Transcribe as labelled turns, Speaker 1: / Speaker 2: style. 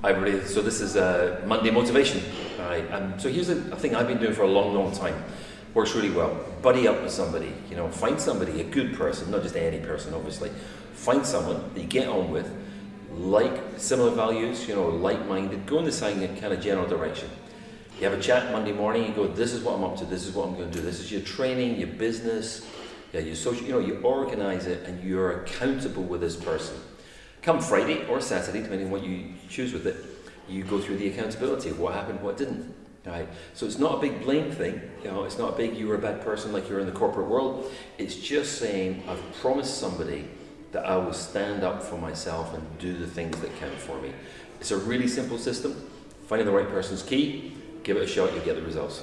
Speaker 1: Hi everybody, so this is uh, Monday Motivation. Alright, um, so here's a, a thing I've been doing for a long, long time. Works really well. Buddy up with somebody, you know, find somebody, a good person, not just any person obviously. Find someone that you get on with, like similar values, you know, like-minded, go in the same kind of general direction. You have a chat Monday morning, you go, this is what I'm up to, this is what I'm going to do, this is your training, your business, yeah, your social, you know, you organize it and you're accountable with this person. Come Friday or Saturday, depending on what you choose with it, you go through the accountability what happened, what didn't. Right? So it's not a big blame thing, you know, it's not a big you were a bad person like you're in the corporate world. It's just saying I've promised somebody that I will stand up for myself and do the things that count for me. It's a really simple system. Finding the right person's key, give it a shot, you'll get the results.